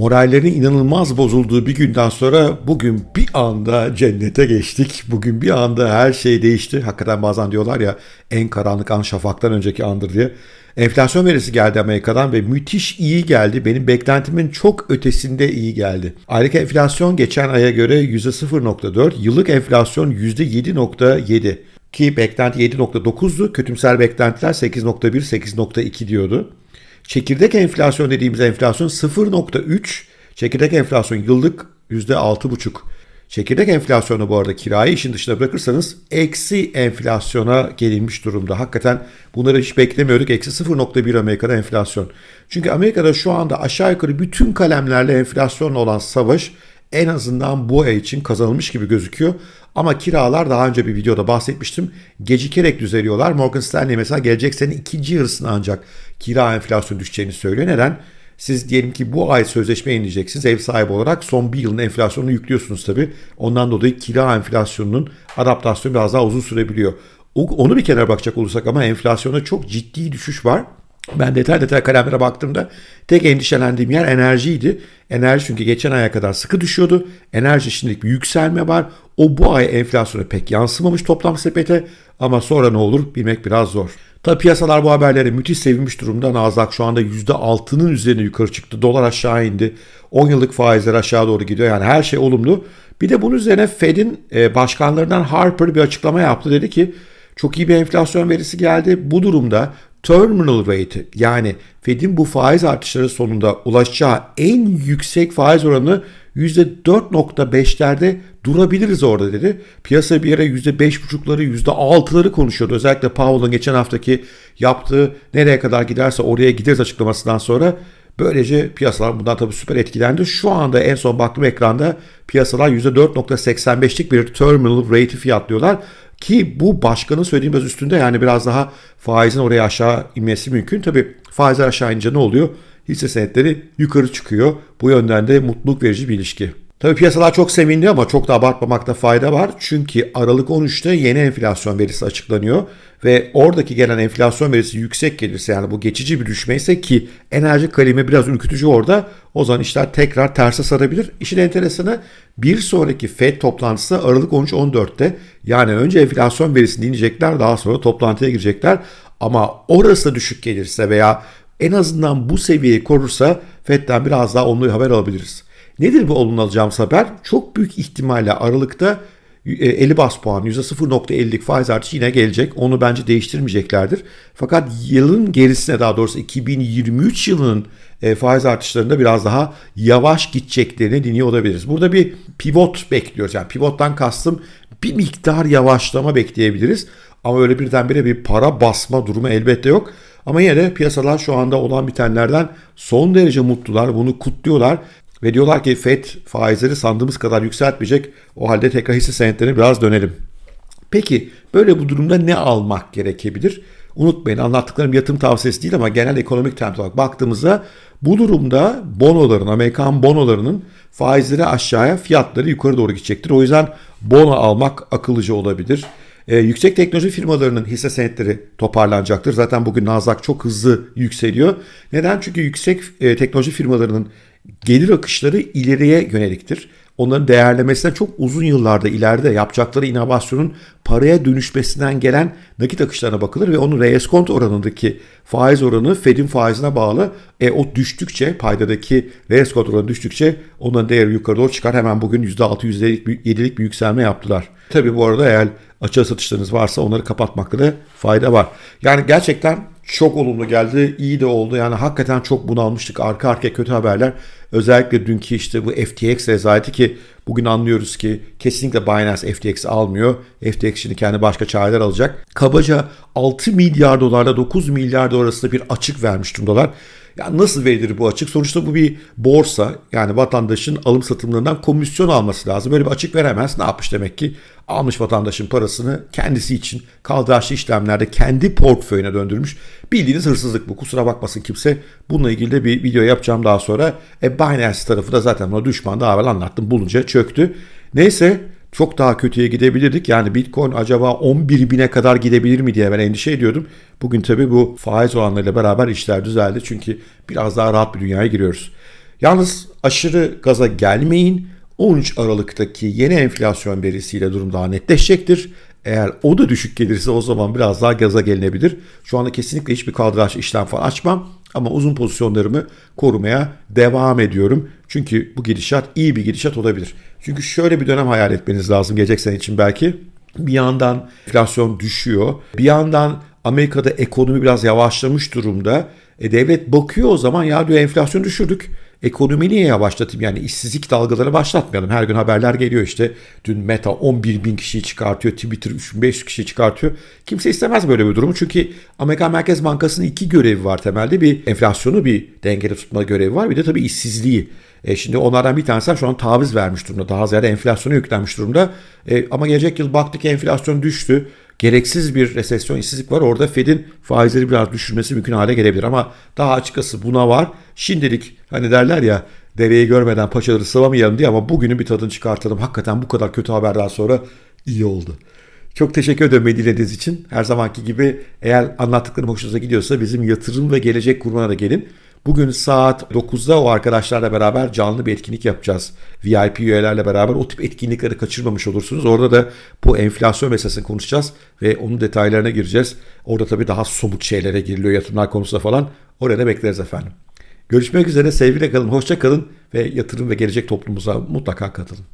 Morallerinin inanılmaz bozulduğu bir günden sonra bugün bir anda cennete geçtik. Bugün bir anda her şey değişti. Hakikaten bazen diyorlar ya en karanlık an şafaktan önceki andır diye. Enflasyon verisi geldi Amerika'dan ve müthiş iyi geldi. Benim beklentimin çok ötesinde iyi geldi. Aylık enflasyon geçen aya göre %0.4, yıllık enflasyon %7.7 ki beklenti 7.9'du. Kötümser beklentiler 8.1, 8.2 diyordu. Çekirdek enflasyon dediğimiz enflasyon 0.3. Çekirdek enflasyon yıllık %6.5. Çekirdek enflasyonu bu arada kirayı işin dışına bırakırsanız eksi enflasyona gelinmiş durumda. Hakikaten bunları hiç beklemiyorduk. Eksi 0.1 Amerika'da enflasyon. Çünkü Amerika'da şu anda aşağı yukarı bütün kalemlerle enflasyonla olan savaş en azından bu ay için kazanılmış gibi gözüküyor. Ama kiralar daha önce bir videoda bahsetmiştim. Gecikerek düzeliyorlar. Morgan Stanley mesela gelecek sene ikinci yarısına ancak kira enflasyonu düşeceğini söylüyor. Neden? Siz diyelim ki bu ay sözleşme yenileyeceksiniz ev sahibi olarak son bir yılın enflasyonunu yüklüyorsunuz tabii. Ondan dolayı kira enflasyonunun adaptasyonu biraz daha uzun sürebiliyor. Onu bir kenara bakacak olursak ama enflasyona çok ciddi düşüş var. Ben detay detay kalemlere baktığımda tek endişelendiğim yer enerjiydi. Enerji çünkü geçen aya kadar sıkı düşüyordu. Enerji şimdilik bir yükselme var. O bu ay enflasyona pek yansımamış toplam sepete ama sonra ne olur bilmek biraz zor. Tabi piyasalar bu haberlere müthiş sevinmiş durumda. Nasdaq şu anda %6'nın üzerine yukarı çıktı. Dolar aşağı indi. 10 yıllık faizler aşağı doğru gidiyor. Yani her şey olumlu. Bir de bunun üzerine Fed'in e, başkanlarından Harper bir açıklama yaptı. Dedi ki çok iyi bir enflasyon verisi geldi. Bu durumda terminal rate yani Fed'in bu faiz artışları sonunda ulaşacağı en yüksek faiz oranı %4.5'lerde durabiliriz orada dedi. Piyasa bir yere %5.5'ları %6'ları konuşuyordu. Özellikle Powell'ın geçen haftaki yaptığı nereye kadar giderse oraya gideriz açıklamasından sonra Böylece piyasalar bundan tabii süper etkilendi. Şu anda en son baktığım ekranda piyasalar %4.85'lik bir terminal rate'i fiyatlıyorlar. Ki bu başkanın söylediği biraz üstünde yani biraz daha faizin oraya aşağı inmesi mümkün. Tabii faizler aşağı inince ne oluyor? Hisse senetleri yukarı çıkıyor. Bu yönden de mutluluk verici bir ilişki. Tabii piyasalar çok sevindi ama çok da abartmamakta fayda var. Çünkü Aralık 13'te yeni enflasyon verisi açıklanıyor. Ve oradaki gelen enflasyon verisi yüksek gelirse yani bu geçici bir düşme ise ki enerji kalemi biraz ürkütücü orada o zaman işler tekrar terse sarabilir. İşin enteresanı bir sonraki FED toplantısı Aralık 13-14'te yani önce enflasyon verisini dinleyecekler daha sonra toplantıya girecekler. Ama orası düşük gelirse veya en azından bu seviyeyi korursa FED'den biraz daha olumlu haber alabiliriz. Nedir bu olumlu alacağımız haber? Çok büyük ihtimalle Aralık'ta 50 e, bas puan %0.50'lik faiz artışı yine gelecek. Onu bence değiştirmeyeceklerdir. Fakat yılın gerisine daha doğrusu 2023 yılının e, faiz artışlarında biraz daha yavaş gideceklerini dinliyor olabiliriz. Burada bir pivot bekliyoruz. Yani pivottan kastım bir miktar yavaşlama bekleyebiliriz. Ama öyle birdenbire bir para basma durumu elbette yok. Ama yine de piyasalar şu anda olan bitenlerden son derece mutlular. Bunu kutluyorlar. Ve diyorlar ki FED faizleri sandığımız kadar yükseltmeyecek. O halde tekrar hisse senetlerine biraz dönelim. Peki böyle bu durumda ne almak gerekebilir? Unutmayın anlattıklarım yatırım tavsiyesi değil ama genel ekonomik trend olarak baktığımızda bu durumda bonoların, Amerikan bonolarının faizleri aşağıya fiyatları yukarı doğru gidecektir. O yüzden bono almak akıllıca olabilir. Ee, yüksek teknoloji firmalarının hisse senetleri toparlanacaktır. Zaten bugün Nasdaq çok hızlı yükseliyor. Neden? Çünkü yüksek e, teknoloji firmalarının gelir akışları ileriye yöneliktir. Onların değerlemesine çok uzun yıllarda ileride yapacakları inovasyonun paraya dönüşmesinden gelen nakit akışlarına bakılır ve onun reskont oranındaki faiz oranı Fed'in faizine bağlı. E, o düştükçe paydadaki reskont oranı düştükçe onların değeri yukarı doğru çıkar. Hemen bugün %6 %7'lik bir yükselme yaptılar. Tabii bu arada eğer açığa satışlarınız varsa onları kapatmakta da fayda var. Yani gerçekten çok olumlu geldi. iyi de oldu. Yani hakikaten çok bunalmıştık. Arka arkaya kötü haberler. Özellikle dünkü işte bu FTX rezaleti ki bugün anlıyoruz ki kesinlikle Binance FTX almıyor. FTX şimdi kendi başka çareler alacak. Kabaca 6 milyar dolarla 9 milyar dolar arasında bir açık vermiş durumdalar. Ya nasıl verilir bu açık? Sonuçta bu bir borsa. Yani vatandaşın alım satımlarından komisyon alması lazım. Böyle bir açık veremez. Ne yapmış demek ki? Almış vatandaşın parasını kendisi için kaldıraçlı işlemlerde kendi portföyüne döndürmüş. Bildiğiniz hırsızlık bu. Kusura bakmasın kimse. Bununla ilgili de bir video yapacağım daha sonra. E Binance tarafı da zaten ona düşman daha evvel anlattım. Bulunca çöktü. Neyse çok daha kötüye gidebilirdik. Yani Bitcoin acaba 11 bine kadar gidebilir mi diye ben endişe ediyordum. Bugün tabii bu faiz oranlarıyla beraber işler düzeldi. Çünkü biraz daha rahat bir dünyaya giriyoruz. Yalnız aşırı gaza gelmeyin. 13 Aralık'taki yeni enflasyon verisiyle durum daha netleşecektir. Eğer o da düşük gelirse o zaman biraz daha gaza gelinebilir. Şu anda kesinlikle hiçbir kaldıraç işlem falan açmam. Ama uzun pozisyonlarımı korumaya devam ediyorum. Çünkü bu gidişat iyi bir gidişat olabilir. Çünkü şöyle bir dönem hayal etmeniz lazım gelecek sene için belki. Bir yandan enflasyon düşüyor. Bir yandan Amerika'da ekonomi biraz yavaşlamış durumda. E, devlet bakıyor o zaman ya diyor enflasyon düşürdük. Ekonomi niye yavaşlatayım yani işsizlik dalgaları başlatmayalım. Her gün haberler geliyor işte. Dün Meta 11 bin kişiyi çıkartıyor. Twitter 3500 kişiyi çıkartıyor. Kimse istemez böyle bir durumu. Çünkü Amerika Merkez Bankası'nın iki görevi var temelde. Bir enflasyonu bir dengede tutma görevi var. Bir de tabii işsizliği. E şimdi onlardan bir tanesi şu an taviz vermiş durumda. Daha ziyade enflasyona yüklenmiş durumda. E, ama gelecek yıl baktık enflasyon düştü gereksiz bir resesyon, işsizlik var. Orada Fed'in faizleri biraz düşürmesi mümkün hale gelebilir. Ama daha açıkçası buna var. Şimdilik hani derler ya dereyi görmeden paçaları sıvamayalım diye ama bugünün bir tadını çıkartalım. Hakikaten bu kadar kötü haberden sonra iyi oldu. Çok teşekkür ederim beni dinlediğiniz için. Her zamanki gibi eğer anlattıklarım hoşunuza gidiyorsa bizim yatırım ve gelecek kurmana da gelin. Bugün saat 9'da o arkadaşlarla beraber canlı bir etkinlik yapacağız. VIP üyelerle beraber o tip etkinlikleri kaçırmamış olursunuz. Orada da bu enflasyon meselesini konuşacağız ve onun detaylarına gireceğiz. Orada tabii daha somut şeylere giriliyor yatırımlar konusunda falan. Oraya da bekleriz efendim. Görüşmek üzere sevgiyle kalın, hoşça kalın ve yatırım ve gelecek toplumumuza mutlaka katılın.